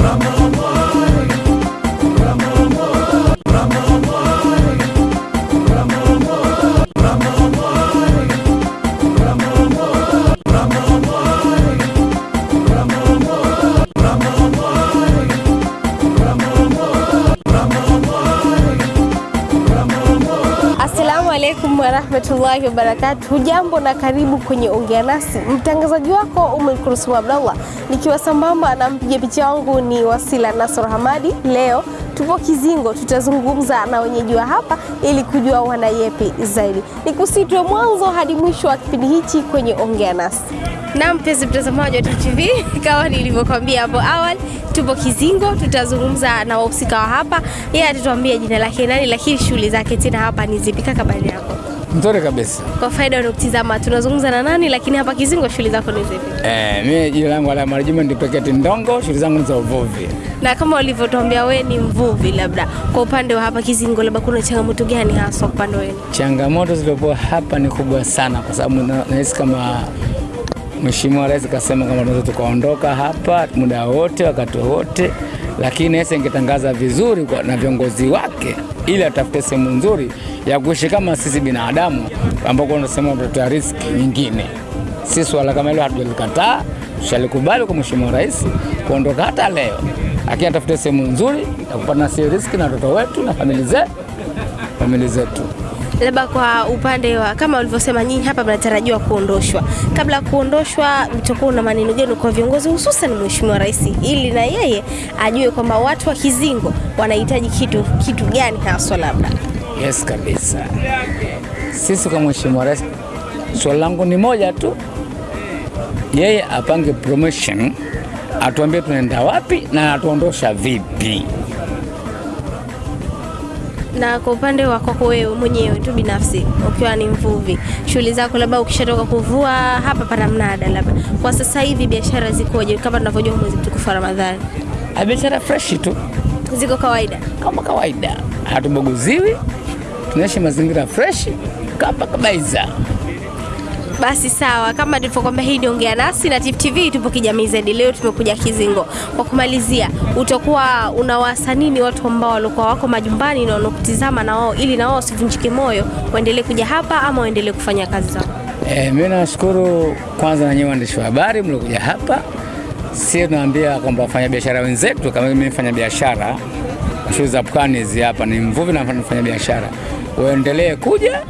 Pra mamãe. Assalamu alaikum warahmatullahi wabarakatuh. Jambo na karibu kwenye Ongea Nasi. Mtangazaji wako Umm Kulsum Abdallah, nikiwa sambamba na mpiga picha wangu ni Wasila Nasor Hamadi. Leo tupo Kizingo, tutazungumza na wenyeji wa hapa ili kujua wanayepi zaidi. Nikusitwe mwanzo hadi mwisho wa kipindi hichi kwenye Ongea Nasi. Na mpenzi mtazamaji wa TV, kama nilivyokuambia hapo awali, tupo Kizingo, tutazungumza na wahusika wa hapa. Yeye atatuambia jina lake nani, lakini shughuli zake tena hapa ni zipi? Kaka, habari yako? Mzuri kabisa. Kwa faida wanaokutizama, tunazungumza na nani, lakini hapa Kizingo shughuli zako ni zipi? Eh, mimi jina langu Alama Regiment Peketi Ndongo, shughuli zangu ni za uvuvi. Na kama ulivyotuambia wewe ni mvuvi, labda kwa upande wa hapa Kizingo, labda kuna changamoto gani hasa upande wenu? Changamoto zilizopo hapa ni kubwa sana, kwa sababu na- nahisi kama Mheshimiwa Rais kasema kama tunaweza tukaondoka hapa muda wote wakati wote, lakini ese ingetangaza vizuri kwa, na viongozi wake ili atafute sehemu nzuri ya kuishi kama sisi binadamu ambao tunasema tutatoa riski nyingine. Si swala kama hilo hatujalikataa, tushalikubali kwa Mheshimiwa Rais kuondoka hata leo, lakini atafute sehemu nzuri ya kupata nasi riski na watoto wetu na familia zetu, familia zetu. Labda kwa upande wa kama ulivyosema, nyinyi hapa mnatarajiwa kuondoshwa. Kabla ya kuondoshwa, mtakuwa na maneno gani kwa viongozi, hususan Mheshimiwa Rais, ili na yeye ajue kwamba watu wa Kizingo wanahitaji kitu kitu gani haswa labda? Yes kabisa. Sisi kwa Mheshimiwa Rais, swali langu ni moja tu, yeye apange promotion, atuambie tunaenda wapi na atuondosha vipi. Na kwa upande wa kwako wewe mwenyewe tu binafsi, ukiwa ni mvuvi, shughuli zako labda ukishatoka kuvua hapa pana mnada, labda kwa sasa hivi biashara zikoje? Kama tunavyojua mwezi mtukufu wa Ramadhani, Ah, Biashara freshi tu ziko kawaida? kama kawaida, hatubaguziwi, tunaishi mazingira freshi kapa kabaiza. Basi sawa, kama tulivyokwambia, hii ni Ongea Nasi na Tifu TV, tupo kijamii zaidi. Leo tumekuja Kizingo. Kwa kumalizia, utakuwa unawasa nini watu ambao walikuwa wako majumbani na wanakutizama na wao, ili na wao wasivunjike moyo, waendelee kuja hapa ama waendelee kufanya kazi zao? E, mimi nashukuru kwanza na nyinyi waandishi wa habari mliokuja hapa. Sisi tunaambia kwamba wafanya biashara wenzetu, kama mimi mfanya biashara shughuli za pwani hizi hapa, ni mvuvi na mfanya biashara, waendelee kuja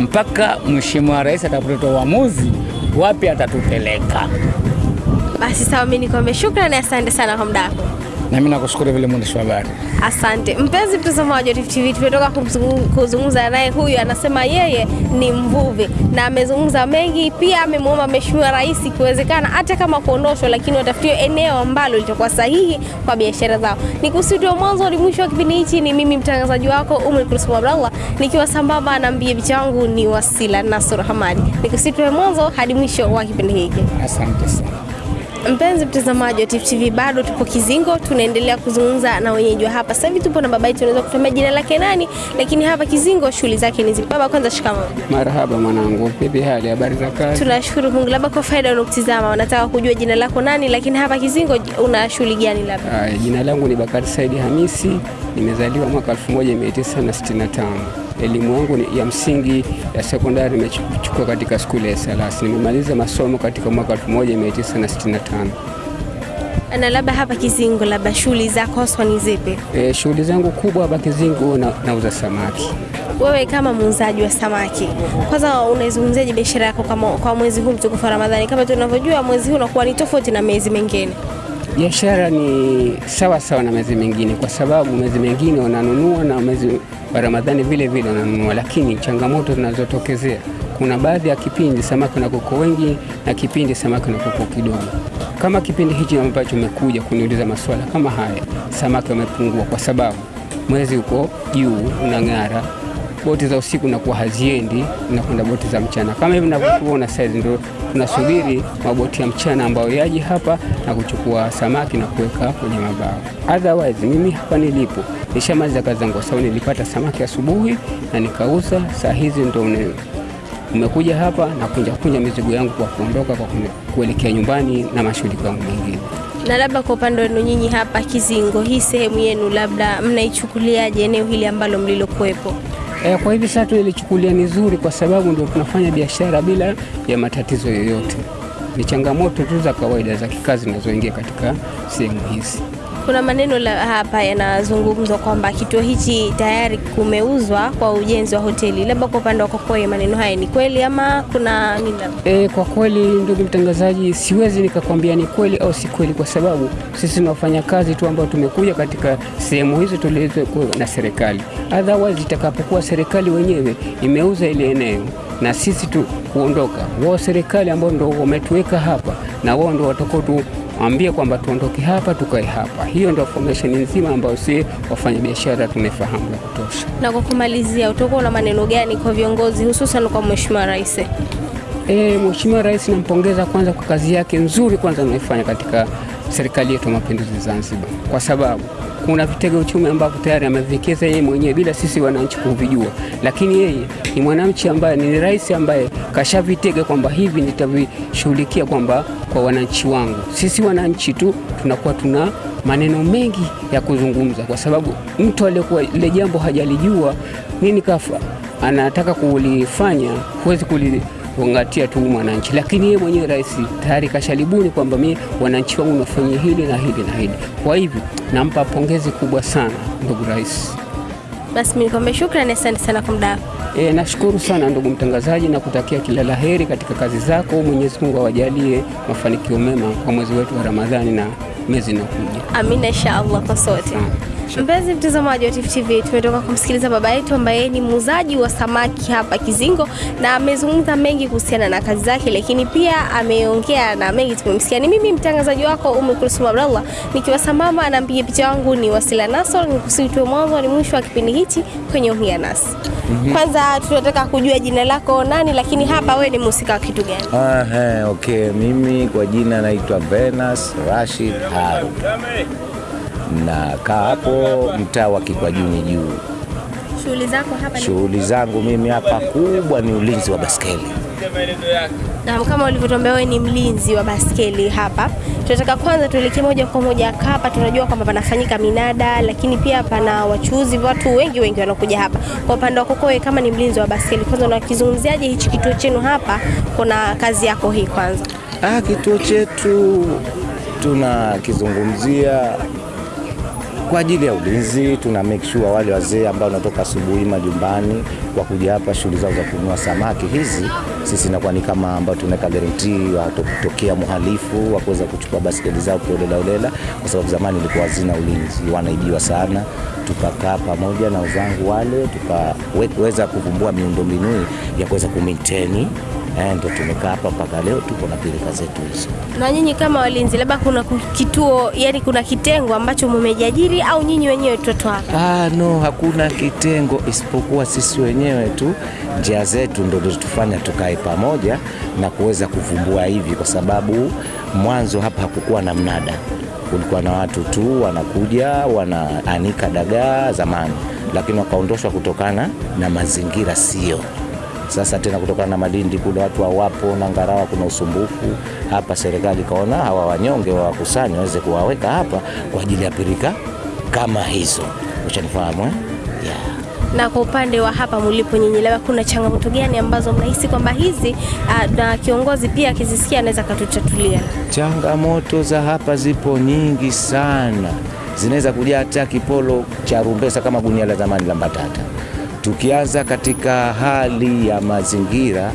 mpaka Mheshimiwa Rais atakapotoa uamuzi wapi atatupeleka. Basi sawa, mimi nikwambia shukrani, asante sana kwa muda wako. Na mimi nakushukuru vile mwandishi wa habari. Asante mpenzi mtazamaji wa Tifu TV, tumetoka kuzungumza naye. Huyu anasema yeye ni mvuvi na amezungumza mengi, pia amemwomba Mheshimiwa Rais ikiwezekana, hata kama kuondoshwa, lakini watafutiwe eneo ambalo litakuwa sahihi kwa biashara zao. Ni mwanzo hadi mwisho wa kipindi hichi. Ni mimi mtangazaji wako Umri Kulsum Abdallah, nikiwa sambamba na mbie picha wangu ni Wasila Nasur Hamadi. Ni mwanzo hadi mwisho wa kipindi hiki. Asante sana. Mpenzi mtazamaji wa Tifu TV, bado tupo Kizingo, tunaendelea kuzungumza na wenyeji wa hapa. Sasa hivi tupo na baba yetu, unaweza kutuambia jina lake nani, lakini hapa Kizingo shughuli zake ni zipi? Baba, kwanza shikamoo. Marhaba mwanangu, vipi hali? Habari za kazi? Tunashukuru Mungu. Labda kwa faida wanaokutizama wanataka kujua jina lako nani, lakini hapa Kizingo una shughuli gani? Labda jina langu ni Bakari Saidi Hamisi, nimezaliwa mwaka 1965. Elimu yangu ya msingi ya sekondari nimechukua katika skuli ya Salas. Nimemaliza masomo katika mwaka 1965. na labda hapa Kizingo, labda shughuli zako haswa ni zipi? E, shughuli zangu kubwa hapa Kizingo na, nauza samaki. Wewe kama muuzaji wa samaki, kwanza unaizungumziaje biashara yako kama kwa mwezi huu mtukufu wa Ramadhani? Kama tunavyojua mwezi huu unakuwa ni tofauti na miezi mingine. Biashara ni sawa sawa na mezi mengine, kwa sababu mezi mengine wananunua na mwezi wa Ramadhani vile vile wananunua, lakini changamoto zinazotokezea, kuna baadhi ya kipindi samaki na kuku wengi na kipindi samaki na kuku kidogo. Kama kipindi hichi ambacho umekuja kuniuliza maswala kama haya, samaki wamepungua kwa sababu mwezi uko juu unang'ara, boti za usiku nakuwa haziendi, nakwenda boti za mchana. Kama hivi navyokuona saizi, ndio tunasubiri maboti ya mchana ambayo yaji hapa na kuchukua samaki na kuweka kwenye mabao. Otherwise mimi hapa nilipo nishamaliza kazi zangu, sababu nilipata samaki asubuhi na nikauza. Saa hizi ndo umekuja hapa na kunja kunja mizigo yangu kwa kuondoka kwa kuelekea nyumbani na mashughuli yangu mengine. Na labda kwa upande wenu nyinyi hapa Kizingo, hii sehemu yenu labda mnaichukuliaje eneo hili ambalo mlilokuwepo? E, kwa hivi sasa tulichukulia ni zuri kwa sababu ndio tunafanya biashara bila ya matatizo yoyote. Ni changamoto tu za kawaida za kikazi zinazoingia katika sehemu hizi. Kuna maneno la hapa yanazungumzwa kwamba kituo hichi tayari kumeuzwa kwa ujenzi wa hoteli. Labda kwa upande wa Kokoe, maneno haya ni kweli ama kuna nini? E, kwa kweli ndugu mtangazaji, siwezi nikakwambia ni kweli au si kweli, kwa sababu sisi ni wafanyakazi tu ambao tumekuja katika sehemu hizo tulizokuwa na serikali. Otherwise itakapokuwa serikali wenyewe imeuza ile eneo na sisi tu kuondoka, wao serikali ambao ndio wametuweka hapa na wao ndio watakao tuambie kwamba tuondoke hapa tukae hapa. Hiyo ndio formation nzima ambayo si wafanyabiashara tumefahamu ya kutosha. Na kwa kumalizia, utakuwa na maneno gani kwa viongozi hususan kwa Mheshimiwa Rais? E, Mheshimiwa Rais nampongeza kwanza kwa kazi yake nzuri kwanza anaifanya katika serikali yetu ya mapinduzi Zanzibar, kwa sababu kuna vitega uchumi ambavyo tayari ameviwekeza yeye mwenyewe bila sisi wananchi kuvijua, lakini yeye ni mwananchi ambaye ni rais ambaye kashavitega kwamba hivi nitavishughulikia kwamba kwa wananchi wangu. Sisi wananchi tu tunakuwa tuna maneno mengi ya kuzungumza, kwa sababu mtu aliyekuwa ile jambo hajalijua nini kafa anataka kulifanya, huwezi kuli kuangatia tu mwananchi, lakini yeye mwenyewe rais tayari kashalibuni kwamba mimi wananchi wangu nafanyia hili na hili na hili. Kwa hivyo nampa pongezi kubwa sana ndugu rais. Basi mimi nikwambie shukrani, asante sana kwa muda wako. E, nashukuru sana ndugu mtangazaji na kutakia kila la heri katika kazi zako. Mwenyezi Mungu awajalie mafanikio mema kwa mwezi wetu wa Ramadhani na miezi inayokuja. Amina, insha Allah kwa sote. Mpenzi mtazamaji wa Tifu TV, tumetoka kumsikiliza baba yetu ambaye ni muuzaji wa samaki hapa Kizingo, na amezungumza mengi kuhusiana na kazi zake, lakini pia ameongea na mengi tumemsikia. Ni mimi mtangazaji wako Umu Kulsum Abdallah nikiwa sambamba na mpiga picha wangu ni Wasila Nasor, nikusitue mwanzo ni mwisho wa kipindi hichi kwenye Ongea Nasi. Kwanza tunataka kujua jina lako nani, lakini hapa wewe ni mhusika wa kitu gani? Aha, okay. Mimi kwa jina naitwa Venus Rashid Haru na kaa hapo mtaa wa Kikwajuni juu. Shughuli zako hapa ni Shughuli zangu mimi hapa kubwa ni ulinzi wa baskeli. Na kama ulivyotuambia wewe ni mlinzi wa baskeli hapa, tunataka kwanza tuelekee moja kwa moja hapa. Tunajua kwamba panafanyika minada, lakini pia pana wachuuzi, watu wengi wengi wanakuja hapa. Kwa upande wako wewe kama ni mlinzi wa baskeli, kwanza unakizungumziaje hichi kituo chenu hapa? Kuna kazi yako hii kwanza. Ah, kituo chetu tunakizungumzia kwa ajili ya ulinzi. Tuna make sure wale wazee ambao wanatoka asubuhi majumbani kwa kuja hapa shughuli zao za kununua samaki hizi, sisi inakuwa ni kama ambao tunaweka guarantee watokea mhalifu wa kuweza kuchukua basketi zao kiolela olela, kwa sababu zamani ilikuwa hazina ulinzi, wanaibiwa sana. Tukakaa pamoja na wenzangu wale tukaweza kuvumbua miundombinu ya kuweza kumaintain Eh, ndo tumekaa hapa mpaka leo tuko na pilika zetu hizo. Na nyinyi kama walinzi, labda kuna kituo, yani kuna kitengo ambacho mumejiajiri au nyinyi wenyewe tuto hapa? Ah, no, hakuna kitengo isipokuwa sisi wenyewe tu, njia zetu ndio zilitufanya tukae pamoja na kuweza kuvumbua hivi, kwa sababu mwanzo hapa hakukuwa na mnada, kulikuwa na watu tu wanakuja wanaanika dagaa zamani, lakini wakaondoshwa kutokana na mazingira sio sasa tena kutokana na Malindi kule watu hawapo na Ngarawa kuna usumbufu hapa. Serikali kaona hawa wanyonge wawakusanya waweze kuwaweka hapa kwa ajili ya pirika kama hizo, ushanifahamu eh? yeah. Na kwa upande wa hapa mlipo nyinyi, labda kuna changamoto gani ambazo mnahisi kwamba hizi ah, na kiongozi pia akizisikia anaweza akatutatulia? Changamoto za hapa zipo nyingi sana, zinaweza kuja hata kipolo cha rumbesa kama gunia la zamani la mbatata. Tukianza katika hali ya mazingira,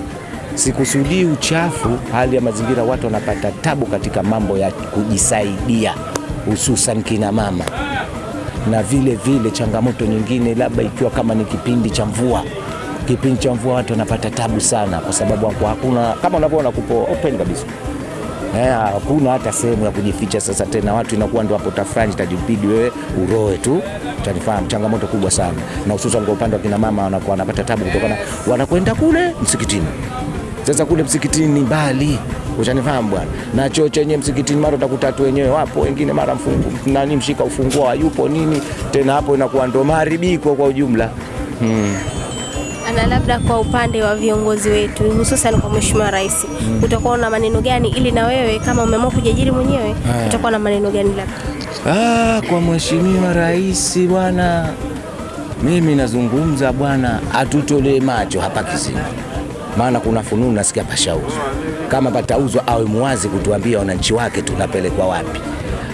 sikusudii uchafu, hali ya mazingira, watu wanapata tabu katika mambo ya kujisaidia, hususan kina mama na vile vile changamoto nyingine, labda ikiwa kama ni kipindi cha mvua. Kipindi cha mvua watu wanapata tabu sana, kwa sababu hakuna kama unavyoona, kupo open kabisa hakuna hata sehemu ya kujificha. Sasa tena watu inakuwa ndo hapo tafrani, tajipidi wewe uroe tu, utanifahamu. Changamoto kubwa sana, na hususan kwa upande wa kina mama wanakuwa wanapata tabu kutokana, wanakwenda kule msikitini. Sasa kule msikitini ni mbali, uchanifahamu bwana, na choo chenye msikitini mara utakuta watu wenyewe wapo, wengine mara mfungu nani mshika ufunguo hayupo nini tena, hapo inakuwa ndo maharibiko kwa ujumla hmm. Na labda kwa upande wa viongozi wetu hususan kwa Mheshimiwa Rais mm. utakuwa na maneno gani, ili na wewe kama umeamua kujiajiri mwenyewe utakuwa na maneno gani labda? Ah, kwa Mheshimiwa Rais bwana, mimi nazungumza bwana, atutolee macho hapa kizima maana kuna fununu nasikia pashauzwa. Kama patauzwa awe muwazi kutuambia wananchi wake tunapelekwa wapi,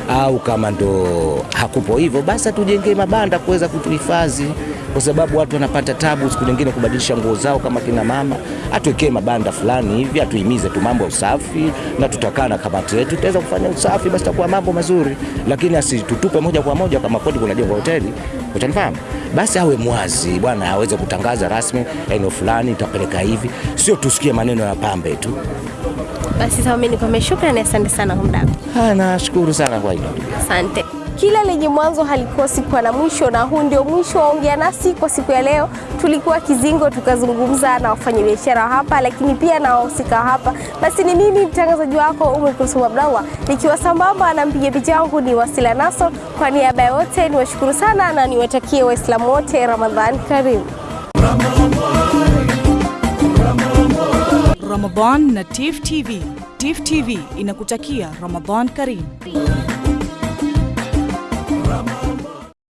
au kama ndo hakupo hivyo, basi atujengee mabanda kuweza kutuhifadhi, kwa sababu watu wanapata tabu siku nyingine kubadilisha nguo zao kama kina mama. Atuwekee mabanda fulani hivi, atuhimize tu mambo ya usafi, na tutakaa na kamati yetu, tutaweza kufanya usafi, basi takuwa mambo mazuri, lakini asitutupe moja kwa moja kama kweli kunajengwa hoteli, utanifahamu? Basi awe mwazi bwana, aweze kutangaza rasmi eneo fulani itapeleka hivi, sio tusikie maneno ya pambe tu. Basi sawa, mimi nikwambia shukrani, asante sana kwa muda. Ah, nashukuru sana kwa hilo. Asante. Kila lenye mwanzo halikosi kuwa na mwisho, na huu ndio mwisho wa Ongea Nasi kwa siku ya leo. Tulikuwa Kizingo tukazungumza na wafanyabiashara wa hapa, lakini pia na wahusika hapa. Basi ni mimi mtangazaji wako Umekusoma Kulsum nikiwa sambamba na mpiga picha wangu ni Wasila Naso. Kwa niaba ya wote niwashukuru sana na niwatakie Waislamu wote Ramadhan karimu. Ramadan na Tif TV. Tif TV inakutakia Ramadan Karim.